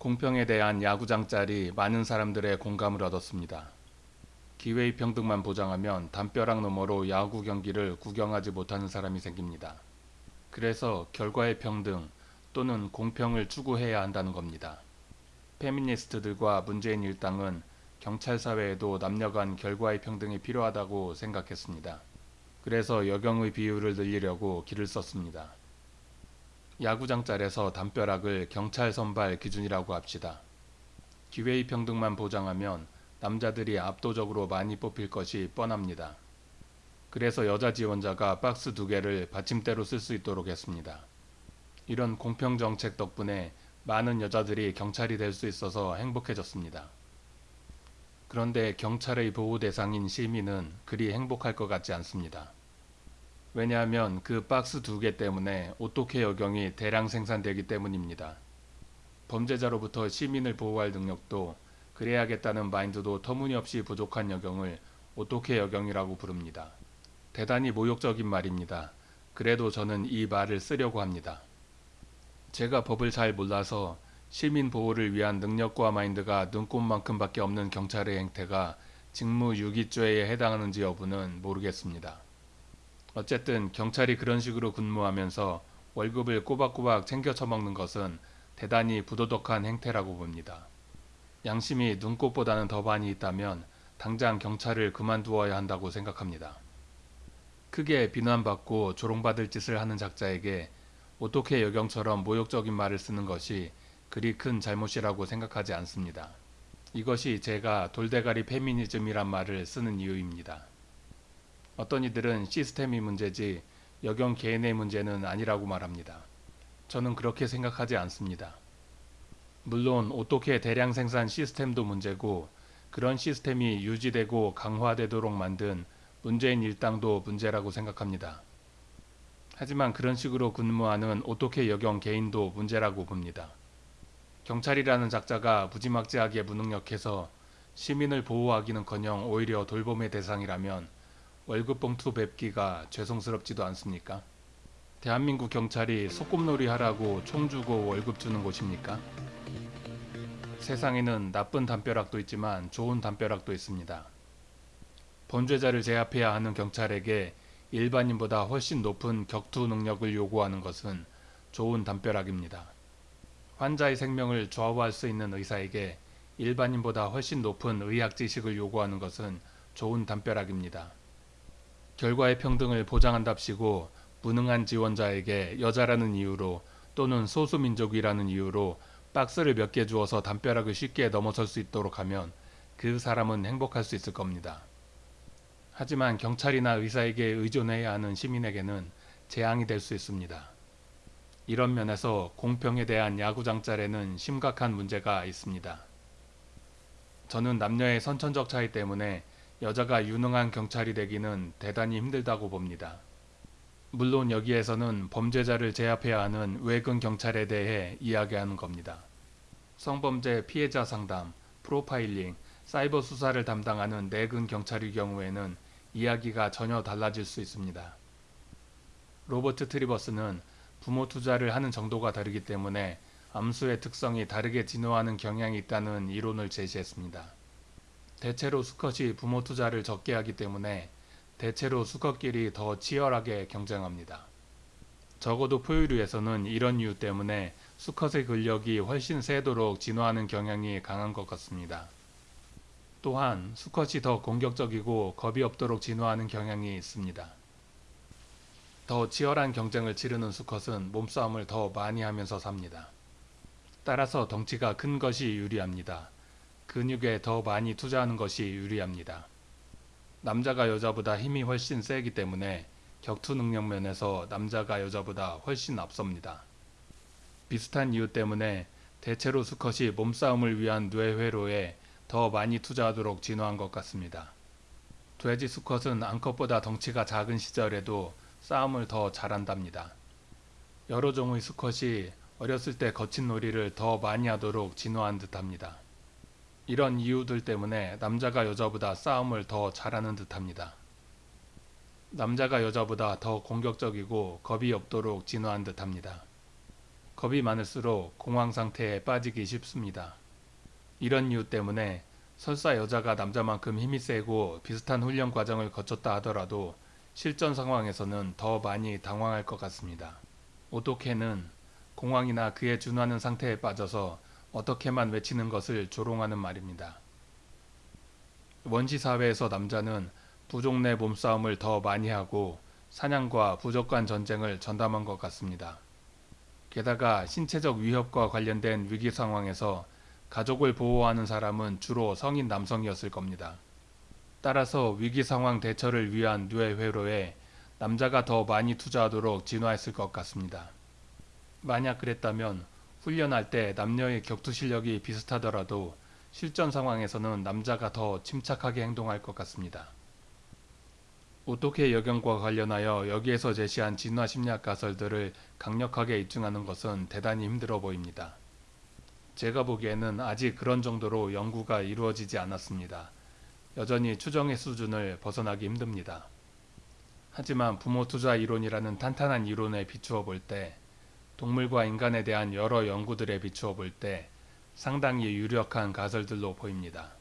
공평에 대한 야구장 짤이 많은 사람들의 공감을 얻었습니다. 기회의 평등만 보장하면 담벼락 너머로 야구 경기를 구경하지 못하는 사람이 생깁니다. 그래서 결과의 평등 또는 공평을 추구해야 한다는 겁니다. 페미니스트들과 문재인 일당은 경찰 사회에도 남녀 간 결과의 평등이 필요하다고 생각했습니다. 그래서 여경의 비율을 늘리려고 길을 썼습니다. 야구장 짤에서 담벼락을 경찰 선발 기준이라고 합시다. 기회의 평등만 보장하면 남자들이 압도적으로 많이 뽑힐 것이 뻔합니다. 그래서 여자 지원자가 박스 두 개를 받침대로 쓸 수 있도록 했습니다. 이런 공평 정책 덕분에 많은 여자들이 경찰이 될 수 있어서 행복해졌습니다. 그런데 경찰의 보호 대상인 시민은 그리 행복할 것 같지 않습니다. 왜냐하면 그 박스 두 개 때문에 오토케 여경이 대량 생산되기 때문입니다. 범죄자로부터 시민을 보호할 능력도 그래야겠다는 마인드도 터무니없이 부족한 여경을 오토케 여경이라고 부릅니다. 대단히 모욕적인 말입니다. 그래도 저는 이 말을 쓰려고 합니다. 제가 법을 잘 몰라서 시민 보호를 위한 능력과 마인드가 눈꽃만큼밖에 없는 경찰의 행태가 직무 유기죄에 해당하는지 여부는 모르겠습니다. 어쨌든 경찰이 그런 식으로 근무하면서 월급을 꼬박꼬박 챙겨 처먹는 것은 대단히 부도덕한 행태라고 봅니다. 양심이 눈꽃보다는 더 많이 있다면 당장 경찰을 그만두어야 한다고 생각합니다. 크게 비난받고 조롱받을 짓을 하는 작자에게 어떻게 여경처럼 모욕적인 말을 쓰는 것이 그리 큰 잘못이라고 생각하지 않습니다. 이것이 제가 돌대가리 페미니즘이란 말을 쓰는 이유입니다. 어떤 이들은 시스템이 문제지 여경 개인의 문제는 아니라고 말합니다. 저는 그렇게 생각하지 않습니다. 물론 어떻게 대량 생산 시스템도 문제고 그런 시스템이 유지되고 강화되도록 만든 문재인 일당도 문제라고 생각합니다. 하지만 그런 식으로 근무하는 어떻게 여경 개인도 문제라고 봅니다. 경찰이라는 작자가 무지막지하게 무능력해서 시민을 보호하기는커녕 오히려 돌봄의 대상이라면 월급 봉투 뵙기가 죄송스럽지도 않습니까? 대한민국 경찰이 소꿉놀이 하라고 총 주고 월급 주는 곳입니까? 세상에는 나쁜 담벼락도 있지만 좋은 담벼락도 있습니다. 범죄자를 제압해야 하는 경찰에게 일반인보다 훨씬 높은 격투 능력을 요구하는 것은 좋은 담벼락입니다. 환자의 생명을 좌우할 수 있는 의사에게 일반인보다 훨씬 높은 의학 지식을 요구하는 것은 좋은 담벼락입니다. 결과의 평등을 보장한답시고 무능한 지원자에게 여자라는 이유로 또는 소수민족이라는 이유로 박스를 몇 개 주어서 담벼락을 쉽게 넘어설 수 있도록 하면 그 사람은 행복할 수 있을 겁니다. 하지만 경찰이나 의사에게 의존해야 하는 시민에게는 재앙이 될 수 있습니다. 이런 면에서 공평에 대한 야구장 짤에는 심각한 문제가 있습니다. 저는 남녀의 선천적 차이 때문에 여자가 유능한 경찰이 되기는 대단히 힘들다고 봅니다. 물론 여기에서는 범죄자를 제압해야 하는 외근 경찰에 대해 이야기하는 겁니다. 성범죄 피해자 상담, 프로파일링, 사이버 수사를 담당하는 내근 경찰의 경우에는 이야기가 전혀 달라질 수 있습니다. 로버트 트리버스는 부모 투자를 하는 정도가 다르기 때문에 암수의 특성이 다르게 진화하는 경향이 있다는 이론을 제시했습니다. 대체로 수컷이 부모 투자를 적게 하기 때문에 대체로 수컷끼리 더 치열하게 경쟁합니다. 적어도 포유류에서는 이런 이유 때문에 수컷의 근력이 훨씬 세도록 진화하는 경향이 강한 것 같습니다. 또한 수컷이 더 공격적이고 겁이 없도록 진화하는 경향이 있습니다. 더 치열한 경쟁을 치르는 수컷은 몸싸움을 더 많이 하면서 삽니다. 따라서 덩치가 큰 것이 유리합니다. 근육에 더 많이 투자하는 것이 유리합니다. 남자가 여자보다 힘이 훨씬 세기 때문에 격투 능력 면에서 남자가 여자보다 훨씬 앞섭니다. 비슷한 이유 때문에 대체로 수컷이 몸싸움을 위한 뇌회로에 더 많이 투자하도록 진화한 것 같습니다. 돼지 수컷은 암컷보다 덩치가 작은 시절에도 싸움을 더 잘한답니다. 여러 종의 수컷이 어렸을 때 거친 놀이를 더 많이 하도록 진화한 듯합니다. 이런 이유들 때문에 남자가 여자보다 싸움을 더 잘하는 듯합니다. 남자가 여자보다 더 공격적이고 겁이 없도록 진화한 듯합니다. 겁이 많을수록 공황 상태에 빠지기 쉽습니다. 이런 이유 때문에 설사 여자가 남자만큼 힘이 세고 비슷한 훈련 과정을 거쳤다 하더라도 실전 상황에서는 더 많이 당황할 것 같습니다. 오토케는 공황이나 그에 준하는 상태에 빠져서 어떻게만 외치는 것을 조롱하는 말입니다. 원시 사회에서 남자는 부족 내 몸싸움을 더 많이 하고 사냥과 부족 간 전쟁을 전담한 것 같습니다. 게다가 신체적 위협과 관련된 위기 상황에서 가족을 보호하는 사람은 주로 성인 남성이었을 겁니다. 따라서 위기 상황 대처를 위한 뇌 회로에 남자가 더 많이 투자하도록 진화했을 것 같습니다. 만약 그랬다면 훈련할 때 남녀의 격투 실력이 비슷하더라도 실전 상황에서는 남자가 더 침착하게 행동할 것 같습니다. 오토케 여경과 관련하여 여기에서 제시한 진화 심리학 가설들을 강력하게 입증하는 것은 대단히 힘들어 보입니다. 제가 보기에는 아직 그런 정도로 연구가 이루어지지 않았습니다. 여전히 추정의 수준을 벗어나기 힘듭니다. 하지만 부모 투자 이론이라는 탄탄한 이론에 비추어 볼 때, 동물과 인간에 대한 여러 연구들에 비추어 볼 때 상당히 유력한 가설들로 보입니다.